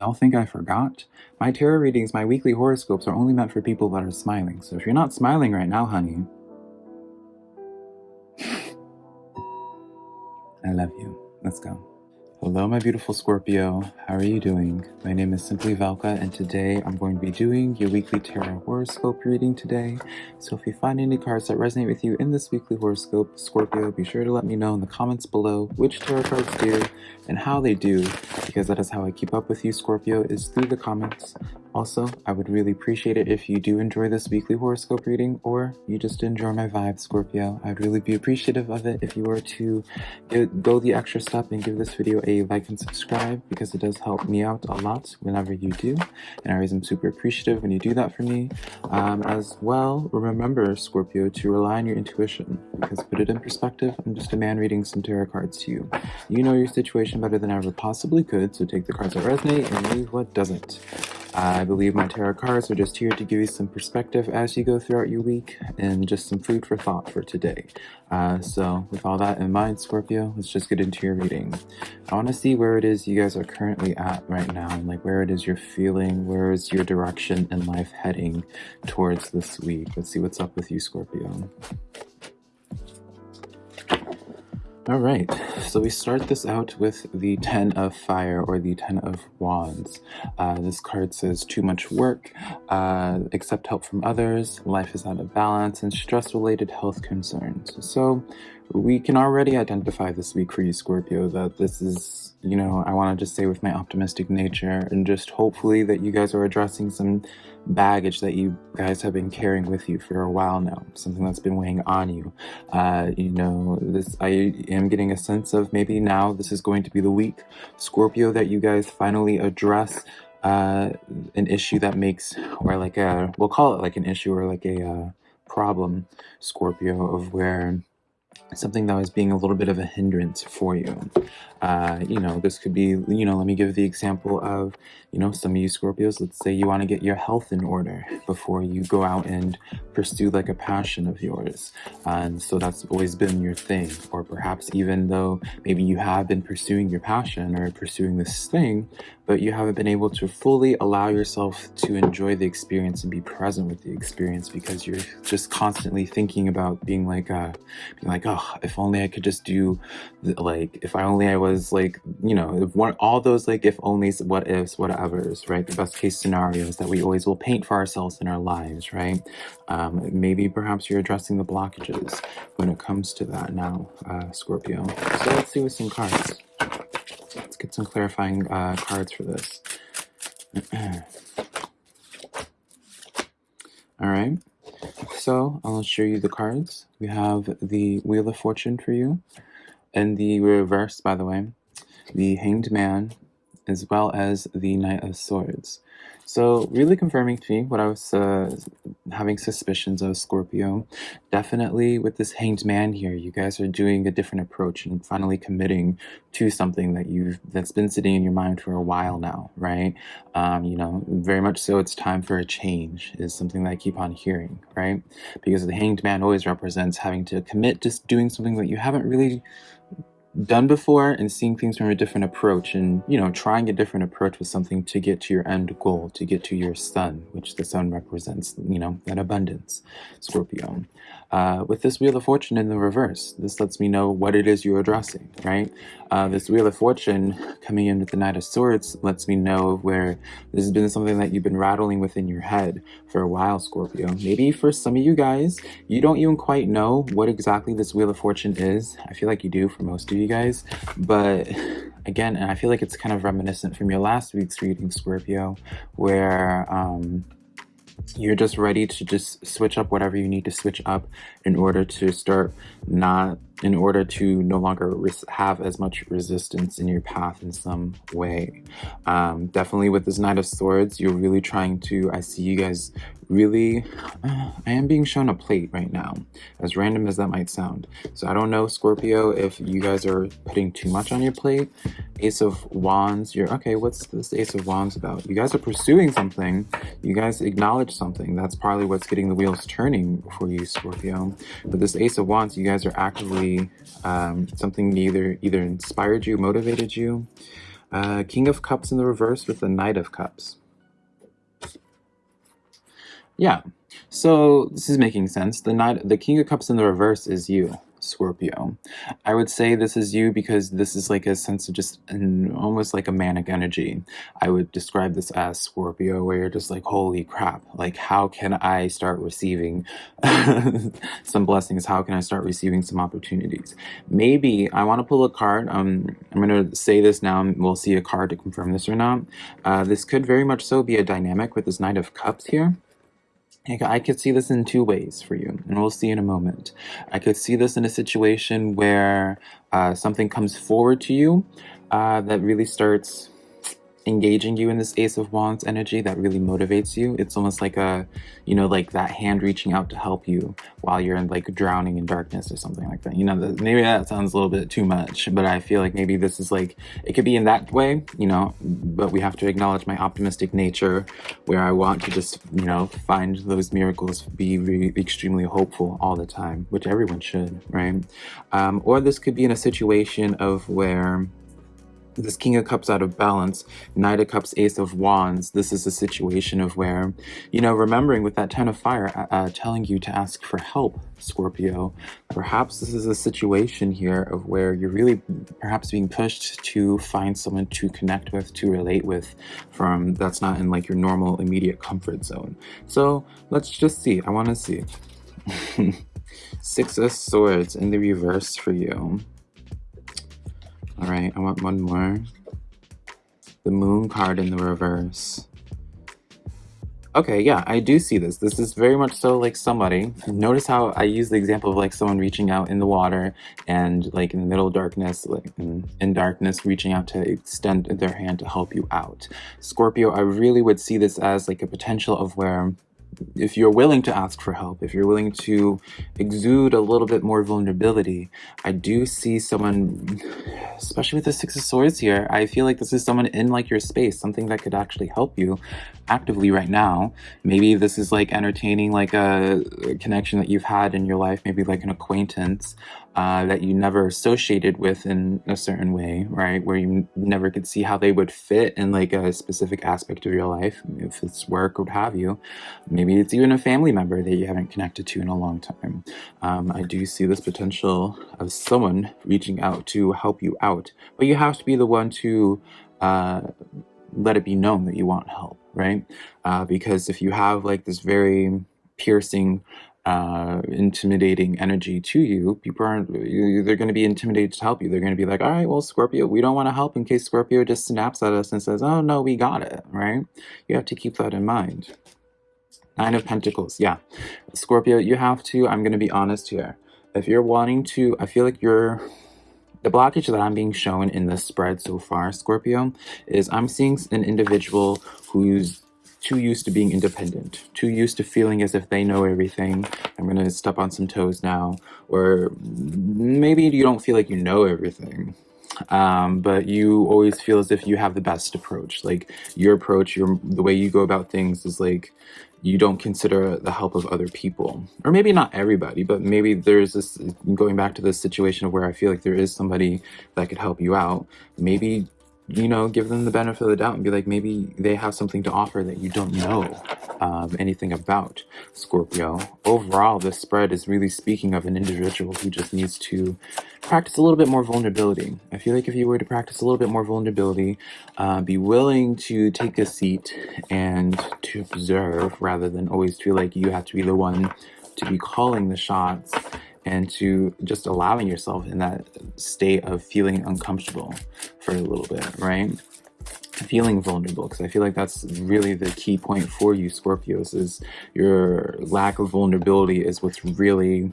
Y'all think I forgot? My tarot readings, my weekly horoscopes are only meant for people that are smiling. So if you're not smiling right now, honey, I love you. Let's go. Hello, my beautiful Scorpio. How are you doing? My name is Simply Valka, and today I'm going to be doing your weekly tarot horoscope reading today. So if you find any cards that resonate with you in this weekly horoscope, Scorpio, be sure to let me know in the comments below which tarot cards do and how they do, because that is how I keep up with you, Scorpio, is through the comments. Also, I would really appreciate it if you do enjoy this weekly horoscope reading or you just enjoy my vibe, Scorpio. I'd really be appreciative of it if you were to go the extra step and give this video a like and subscribe because it does help me out a lot whenever you do. And I always am super appreciative when you do that for me. Um, as well, remember, Scorpio, to rely on your intuition because put it in perspective, I'm just a man reading some tarot cards to you. You know your situation better than I ever possibly could, so take the cards that resonate and leave what doesn't. I believe my tarot cards are just here to give you some perspective as you go throughout your week and just some food for thought for today. Uh, so with all that in mind, Scorpio, let's just get into your reading. I want to see where it is you guys are currently at right now and like where it is you're feeling, where is your direction in life heading towards this week. Let's see what's up with you, Scorpio. All right, so we start this out with the Ten of Fire or the Ten of Wands. Uh, this card says too much work, uh, accept help from others, life is out of balance, and stress-related health concerns. So we can already identify this week for you, Scorpio, that this is, you know, I want to just say with my optimistic nature and just hopefully that you guys are addressing some baggage that you guys have been carrying with you for a while now, something that's been weighing on you. Uh, you know, this I am getting a sense of maybe now this is going to be the week, Scorpio, that you guys finally address uh, an issue that makes, or like a, we'll call it like an issue or like a uh, problem, Scorpio, of where something that was being a little bit of a hindrance for you. Uh, you know, this could be, you know, let me give the example of, you know, some of you Scorpios, let's say you want to get your health in order before you go out and pursue like a passion of yours. and so that's always been your thing. Or perhaps even though maybe you have been pursuing your passion or pursuing this thing, but you haven't been able to fully allow yourself to enjoy the experience and be present with the experience because you're just constantly thinking about being like, uh, being like, oh, if only I could just do, like, if I only I was like, you know, if one, all those like if onlys, what ifs, whatevers, right? The best case scenarios that we always will paint for ourselves in our lives, right? Um, maybe perhaps you're addressing the blockages when it comes to that now, uh, Scorpio. So let's see with some cards. Let's get some clarifying uh, cards for this. All right. So I'll show you the cards. We have the Wheel of Fortune for you. And the reverse, by the way, the Hanged Man, as well as the Knight of Swords. So really confirming to me what I was uh, having suspicions of Scorpio. Definitely with this hanged man here, you guys are doing a different approach and finally committing to something that you've that's been sitting in your mind for a while now, right? Um, you know, very much so it's time for a change is something that I keep on hearing, right? Because the hanged man always represents having to commit to doing something that you haven't really done before and seeing things from a different approach and you know trying a different approach with something to get to your end goal to get to your sun which the sun represents you know that abundance scorpio uh, with this Wheel of Fortune in the reverse, this lets me know what it is you're addressing, right? Uh, this Wheel of Fortune coming in with the Knight of Swords lets me know where this has been something that you've been rattling within your head for a while, Scorpio. Maybe for some of you guys, you don't even quite know what exactly this Wheel of Fortune is. I feel like you do for most of you guys, but again, and I feel like it's kind of reminiscent from your last week's reading, Scorpio, where um, you're just ready to just switch up whatever you need to switch up in order to start not in order to no longer have as much resistance in your path in some way. Um, definitely with this Knight of Swords, you're really trying to, I see you guys really, uh, I am being shown a plate right now, as random as that might sound. So I don't know, Scorpio, if you guys are putting too much on your plate. Ace of Wands, you're, okay, what's this Ace of Wands about? You guys are pursuing something. You guys acknowledge something. That's probably what's getting the wheels turning for you, Scorpio. But this Ace of Wands, you guys are actively, um, something either, either inspired you, motivated you, Uh, King of Cups in the reverse with the Knight of Cups. Yeah, so this is making sense. The Knight, the King of Cups in the reverse is you. Scorpio. I would say this is you because this is like a sense of just an, almost like a manic energy. I would describe this as Scorpio, where you're just like, holy crap, like how can I start receiving some blessings? How can I start receiving some opportunities? Maybe I want to pull a card. Um, I'm going to say this now, and we'll see a card to confirm this or not. Uh, this could very much so be a dynamic with this Knight of Cups here. I could see this in two ways for you, and we'll see in a moment. I could see this in a situation where uh, something comes forward to you uh, that really starts engaging you in this Ace of Wands energy that really motivates you. It's almost like a, you know, like that hand reaching out to help you while you're in like drowning in darkness or something like that. You know, maybe that sounds a little bit too much, but I feel like maybe this is like, it could be in that way, you know, but we have to acknowledge my optimistic nature where I want to just, you know, find those miracles, be extremely hopeful all the time, which everyone should, right? Um, or this could be in a situation of where this King of Cups out of balance, Knight of Cups, Ace of Wands, this is a situation of where, you know, remembering with that Ten of Fire uh, uh, telling you to ask for help, Scorpio, perhaps this is a situation here of where you're really perhaps being pushed to find someone to connect with, to relate with, from that's not in like your normal immediate comfort zone. So let's just see. I want to see. Six of Swords in the reverse for you. All right, I want one more. The moon card in the reverse. Okay, yeah, I do see this. This is very much so like somebody. Notice how I use the example of like someone reaching out in the water and like in the middle darkness, like in, in darkness, reaching out to extend their hand to help you out. Scorpio, I really would see this as like a potential of where if you're willing to ask for help, if you're willing to exude a little bit more vulnerability, I do see someone, especially with the Six of Swords here, I feel like this is someone in like your space, something that could actually help you actively right now. Maybe this is like entertaining like a, connection that you've had in your life, maybe like an acquaintance uh, that you never associated with in a certain way, right? Where you never could see how they would fit in like a specific aspect of your life, if it's work or what have you. Maybe it's even a family member that you haven't connected to in a long time. Um, I do see this potential of someone reaching out to help you out, but you have to be the one to uh, let it be known that you want help, right? Uh, because if you have like this very piercing uh, intimidating energy to you, people aren't, they're going to be intimidated to help you. They're going to be like, all right, well, Scorpio, we don't want to help in case Scorpio just snaps at us and says, oh, no, we got it, right? You have to keep that in mind. Nine of Pentacles, yeah. Scorpio, you have to, I'm going to be honest here. If you're wanting to, I feel like you're, the blockage that I'm being shown in this spread so far, Scorpio, is I'm seeing an individual who's too used to being independent, too used to feeling as if they know everything. I'm going to step on some toes now. Or maybe you don't feel like you know everything, um, but you always feel as if you have the best approach. Like your approach, your the way you go about things is like you don't consider the help of other people. Or maybe not everybody, but maybe there's this, going back to this situation of where I feel like there is somebody that could help you out. Maybe you know, give them the benefit of the doubt and be like, maybe they have something to offer that you don't know um, anything about, Scorpio. Overall, this spread is really speaking of an individual who just needs to practice a little bit more vulnerability. I feel like if you were to practice a little bit more vulnerability, uh, be willing to take a seat and to observe rather than always feel like you have to be the one to be calling the shots and to just allowing yourself in that state of feeling uncomfortable for a little bit, right? Feeling vulnerable, because I feel like that's really the key point for you, Scorpios, is your lack of vulnerability is what's really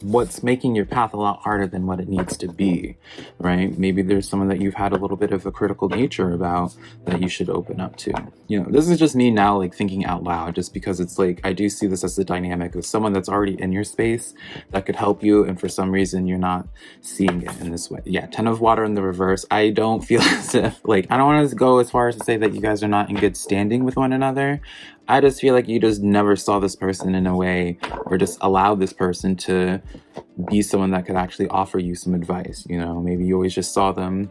what's making your path a lot harder than what it needs to be, right? Maybe there's someone that you've had a little bit of a critical nature about that you should open up to. You know, this is just me now like thinking out loud just because it's like I do see this as a dynamic of someone that's already in your space that could help you and for some reason you're not seeing it in this way. Yeah, 10 of water in the reverse. I don't feel as if like I don't want to go as far as to say that you guys are not in good standing with one another. I just feel like you just never saw this person in a way or just allowed this person to be someone that could actually offer you some advice. You know, maybe you always just saw them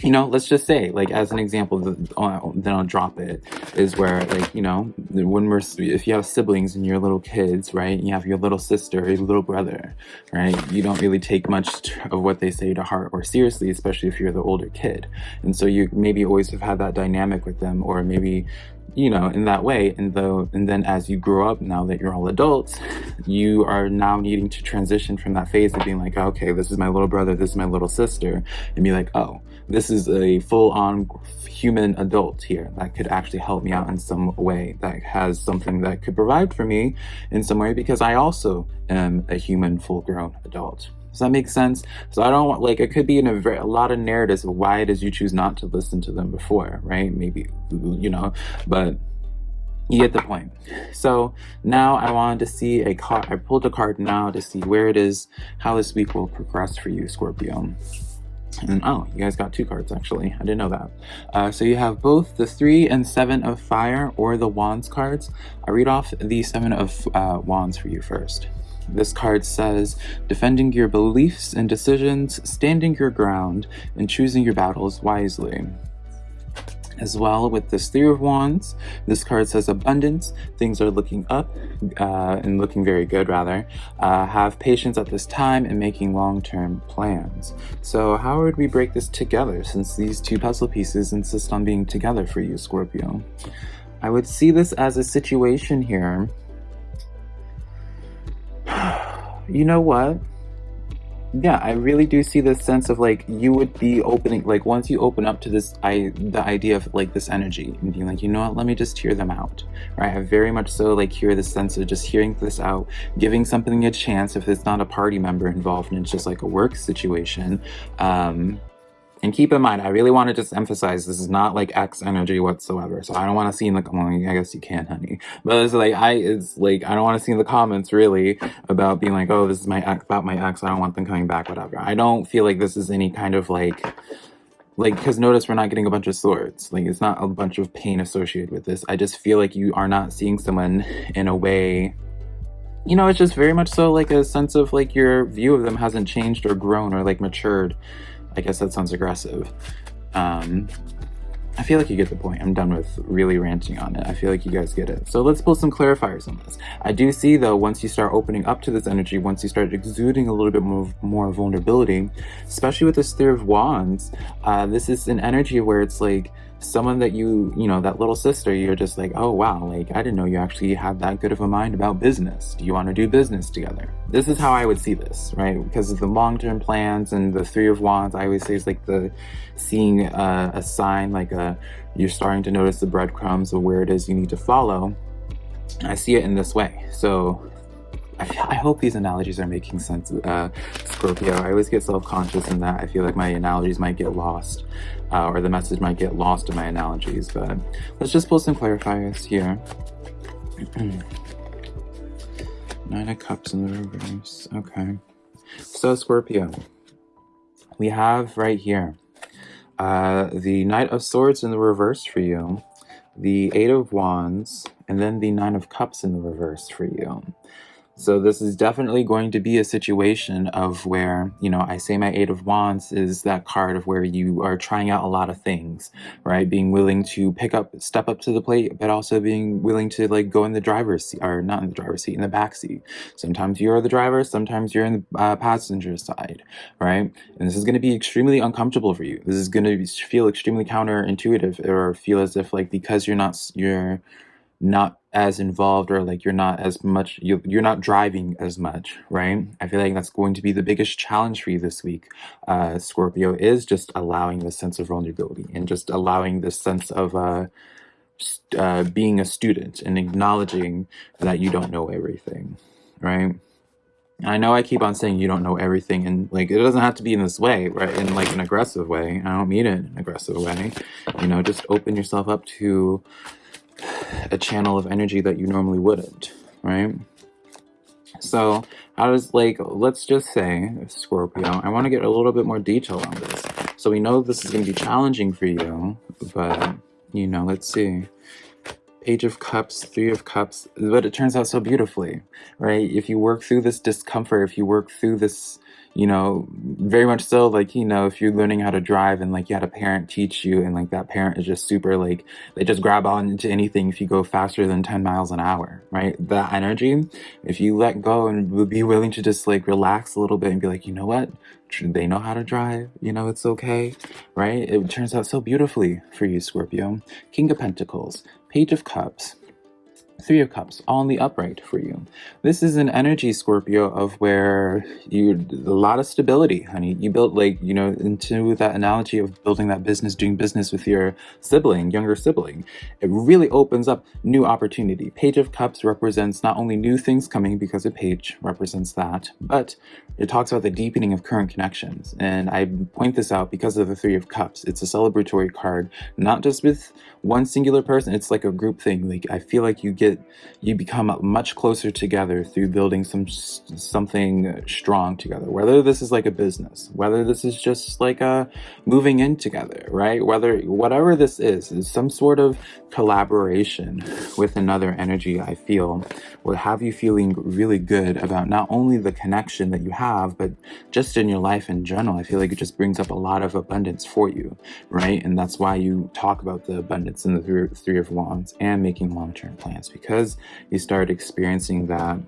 you know, let's just say, like, as an example, uh, then I'll drop it, is where, like, you know, when we're, if you have siblings and you're little kids, right, you have your little sister, your little brother, right, you don't really take much of what they say to heart or seriously, especially if you're the older kid. And so you maybe always have had that dynamic with them, or maybe you know, in that way. And though, and then as you grow up, now that you're all adults, you are now needing to transition from that phase of being like, okay, this is my little brother, this is my little sister, and be like, oh, this is a full-on human adult here that could actually help me out in some way, that has something that could provide for me in some way, because I also am a human full-grown adult. Does that make sense? So I don't want, like, it could be in a, very, a lot of narratives of why it is you choose not to listen to them before, right? Maybe, you know, but you get the point. So now I wanted to see a card. I pulled a card now to see where it is, how this week will progress for you, Scorpio. And oh, you guys got two cards actually. I didn't know that. Uh, so you have both the three and seven of fire or the wands cards. I read off the seven of uh, wands for you first. This card says, defending your beliefs and decisions, standing your ground, and choosing your battles wisely. As well with this Three of Wands, this card says abundance, things are looking up uh, and looking very good rather. Uh, have patience at this time and making long-term plans. So how would we break this together since these two puzzle pieces insist on being together for you, Scorpio? I would see this as a situation here you know what? Yeah, I really do see this sense of like you would be opening like once you open up to this I the idea of like this energy and being like, you know what, let me just hear them out. Right? I have very much so like hear the sense of just hearing this out, giving something a chance if it's not a party member involved and it's just like a work situation. Um and keep in mind, I really want to just emphasize this is not like X energy whatsoever. So I don't want to see in the well, I guess you can, honey. But it's like I it's like I don't want to see in the comments really about being like, oh, this is my ex about my ex. I don't want them coming back, whatever. I don't feel like this is any kind of like like because notice we're not getting a bunch of swords like it's not a bunch of pain associated with this i just feel like you are not seeing someone in a way you know it's just very much so like a sense of like your view of them hasn't changed or grown or like matured I guess that sounds aggressive. Um, I feel like you get the point. I'm done with really ranting on it. I feel like you guys get it. So let's pull some clarifiers on this. I do see though, once you start opening up to this energy, once you start exuding a little bit more, more vulnerability, especially with this Three of Wands, uh, this is an energy where it's like, someone that you, you know, that little sister, you're just like, oh wow, like I didn't know you actually had that good of a mind about business. Do you want to do business together? This is how I would see this, right? Because of the long-term plans and the Three of Wands, I always say it's like the seeing a, a sign, like a you're starting to notice the breadcrumbs of where it is you need to follow. I see it in this way. So I hope these analogies are making sense, uh, Scorpio. I always get self-conscious in that I feel like my analogies might get lost, uh, or the message might get lost in my analogies, but let's just pull some clarifiers here. Nine of Cups in the reverse. Okay. So, Scorpio, we have right here uh, the Knight of Swords in the reverse for you, the Eight of Wands, and then the Nine of Cups in the reverse for you. So this is definitely going to be a situation of where, you know, I say my Eight of Wands is that card of where you are trying out a lot of things, right? Being willing to pick up, step up to the plate, but also being willing to like go in the driver's seat, or not in the driver's seat, in the back seat. Sometimes you're the driver, sometimes you're in the uh, passenger side, right? And this is going to be extremely uncomfortable for you. This is going to feel extremely counterintuitive or feel as if like because you're not, you're not as involved or like you're not as much you're, you're not driving as much right i feel like that's going to be the biggest challenge for you this week uh scorpio is just allowing this sense of vulnerability and just allowing this sense of uh, uh being a student and acknowledging that you don't know everything right I know I keep on saying you don't know everything and like it doesn't have to be in this way, right? In like an aggressive way. I don't mean it in an aggressive way. You know, just open yourself up to a channel of energy that you normally wouldn't, right? So I was like, let's just say, Scorpio, I want to get a little bit more detail on this. So we know this is going to be challenging for you, but, you know, let's see. Page of Cups, Three of Cups, but it turns out so beautifully, right? If you work through this discomfort, if you work through this, you know, very much so, like, you know, if you're learning how to drive and like you had a parent teach you and like that parent is just super, like, they just grab on into anything if you go faster than 10 miles an hour, right? That energy, if you let go and be willing to just like relax a little bit and be like, you know what? They know how to drive, you know, it's okay, right? It turns out so beautifully for you, Scorpio. King of Pentacles, Page of Cups, Three of Cups, in the upright for you. This is an energy, Scorpio, of where you a lot of stability, honey. You built like, you know, into that analogy of building that business, doing business with your sibling, younger sibling. It really opens up new opportunity. Page of Cups represents not only new things coming because a page represents that, but it talks about the deepening of current connections. And I point this out because of the Three of Cups. It's a celebratory card, not just with one singular person. It's like a group thing. Like I feel like you get, you become much closer together through building some something strong together. Whether this is like a business, whether this is just like a moving in together, right? Whether whatever this is, is some sort of collaboration with another energy. I feel will have you feeling really good about not only the connection that you have, but just in your life in general. I feel like it just brings up a lot of abundance for you, right? And that's why you talk about the abundance in the three, three of wands and making long-term plans because you start experiencing that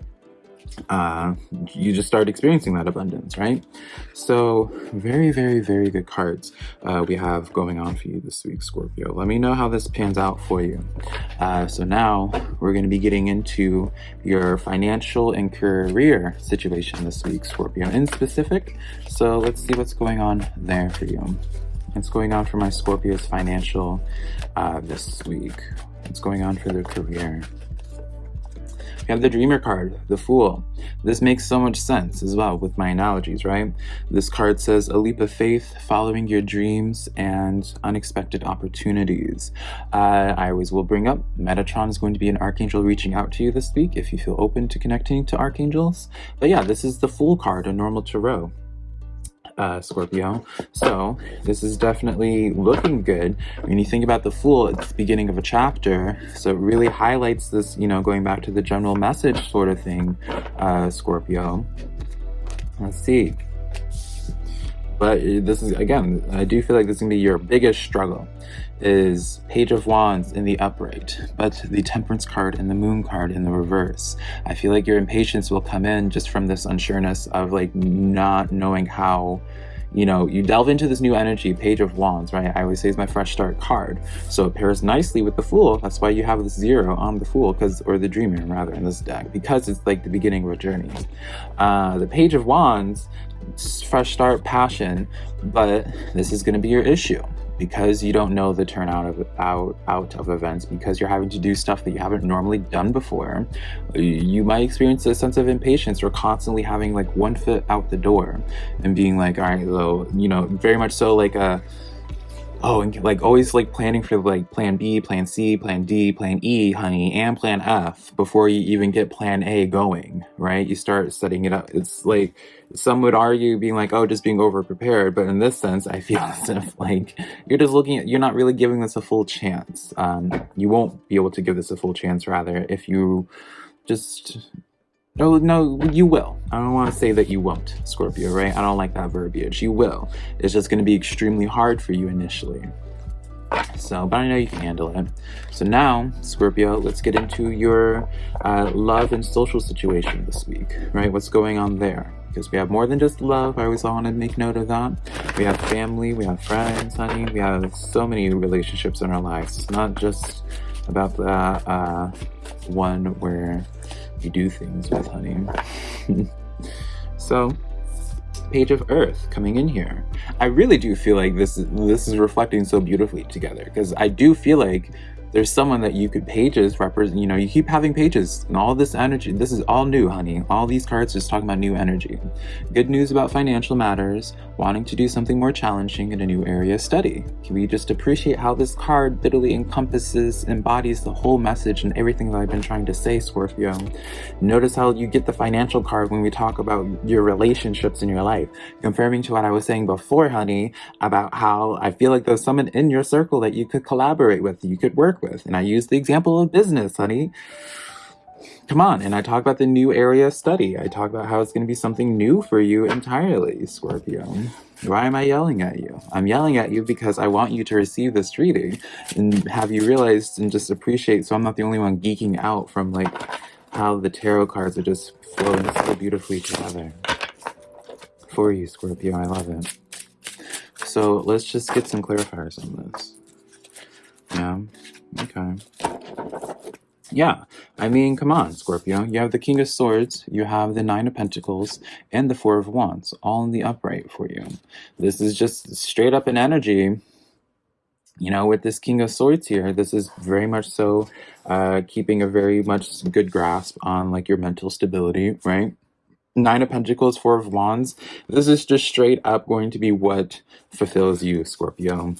uh, you just start experiencing that abundance, right? So very, very, very good cards uh, we have going on for you this week, Scorpio. Let me know how this pans out for you. Uh, so now we're going to be getting into your financial and career situation this week, Scorpio, in specific. So let's see what's going on there for you. What's going on for my Scorpio's financial uh, this week? What's going on for their career? We have the dreamer card, the fool. This makes so much sense as well with my analogies, right? This card says a leap of faith, following your dreams and unexpected opportunities. Uh, I always will bring up Metatron is going to be an archangel reaching out to you this week if you feel open to connecting to archangels. But yeah, this is the fool card, a normal tarot uh, Scorpio. So this is definitely looking good. When you think about the Fool, it's the beginning of a chapter. So it really highlights this, you know, going back to the general message sort of thing, uh, Scorpio. Let's see. But this is, again, I do feel like this is going to be your biggest struggle is Page of Wands in the upright, but the Temperance card and the Moon card in the reverse. I feel like your impatience will come in just from this unsureness of like not knowing how you know, you delve into this new energy, Page of Wands, right? I always say it's my fresh start card. So it pairs nicely with the Fool. That's why you have this zero on the Fool, because or the Dreamer rather in this deck, because it's like the beginning of a journey. Uh, the Page of Wands, fresh start, passion, but this is going to be your issue because you don't know the turnout of out out of events because you're having to do stuff that you haven't normally done before. You might experience a sense of impatience or constantly having like one foot out the door and being like all right though you know very much so like a oh and like always like planning for like plan b plan c plan d plan e honey and plan f before you even get plan a going right? You start setting it up. It's like some would argue being like oh just being over prepared but in this sense i feel as if like you're just looking at you're not really giving this a full chance. Um you won't be able to give this a full chance rather if you just no, no, you will. I don't want to say that you won't, Scorpio, right? I don't like that verbiage. You will. It's just going to be extremely hard for you initially. So, but I know you can handle it. So now, Scorpio, let's get into your uh, love and social situation this week, right? What's going on there? Because we have more than just love. I always want to make note of that. We have family, we have friends, honey. We have so many relationships in our lives. It's not just about the uh, one where you do things with, honey. so, Page of Earth coming in here. I really do feel like this is, this is reflecting so beautifully together because I do feel like there's someone that you could pages represent you know you keep having pages and all this energy this is all new honey. All these cards just talking about new energy. Good news about financial matters wanting to do something more challenging in a new area of study. Can we just appreciate how this card literally encompasses embodies the whole message and everything that i've been trying to say scorpio? Notice how you get the financial card when we talk about your relationships in your life. Confirming to what i was saying before honey about how i feel like there's someone in your circle that you could collaborate with you could work with. And I use the example of business, honey. come on. And I talk about the new area study. I talk about how it's going to be something new for you entirely, Scorpio. Why am I yelling at you? I'm yelling at you because I want you to receive this reading and have you realize and just appreciate so I'm not the only one geeking out from like how the tarot cards are just flowing so beautifully together. For you, Scorpio. I love it. So let's just get some clarifiers on this. Yeah. Okay. Yeah, I mean, come on, Scorpio. You have the King of Swords, you have the Nine of Pentacles, and the Four of Wands, all in the upright for you. This is just straight up an energy. You know, with this King of Swords here, this is very much so uh, keeping a very much good grasp on like your mental stability, right? Nine of Pentacles, Four of Wands. This is just straight up going to be what fulfills you, Scorpio.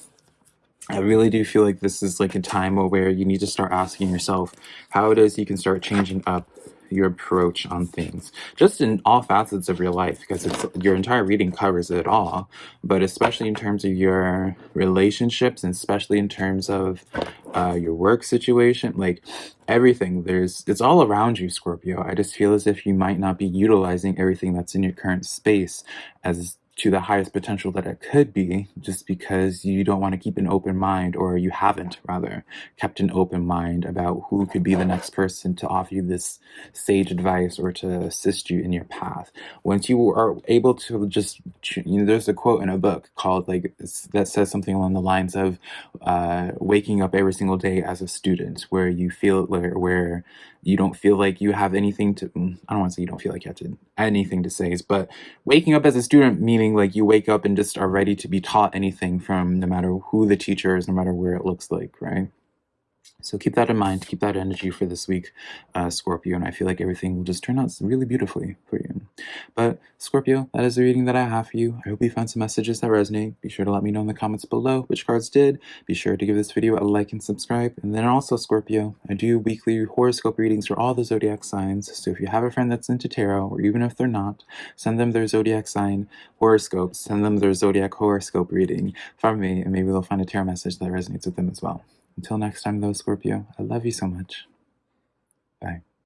I really do feel like this is like a time where you need to start asking yourself how it is you can start changing up your approach on things just in all facets of your life because it's your entire reading covers it all but especially in terms of your relationships and especially in terms of uh, your work situation like everything there's it's all around you scorpio. I just feel as if you might not be utilizing everything that's in your current space as to the highest potential that it could be just because you don't want to keep an open mind or you haven't rather kept an open mind about who could be the next person to offer you this sage advice or to assist you in your path. Once you are able to just you know there's a quote in a book called like that says something along the lines of uh, waking up every single day as a student where you feel where, where you don't feel like you have anything to mm, i don't want to say you don't feel like you have to anything to say but waking up as a student meaning like you wake up and just are ready to be taught anything from no matter who the teacher is no matter where it looks like right so keep that in mind, keep that energy for this week, uh, Scorpio, and I feel like everything will just turn out really beautifully for you. But Scorpio, that is the reading that I have for you. I hope you found some messages that resonate. Be sure to let me know in the comments below which cards did. Be sure to give this video a like and subscribe. And then also, Scorpio, I do weekly horoscope readings for all the zodiac signs. So if you have a friend that's into tarot, or even if they're not, send them their zodiac sign horoscope. Send them their zodiac horoscope reading from me, and maybe they'll find a tarot message that resonates with them as well. Until next time, though, Scorpio, I love you so much. Bye.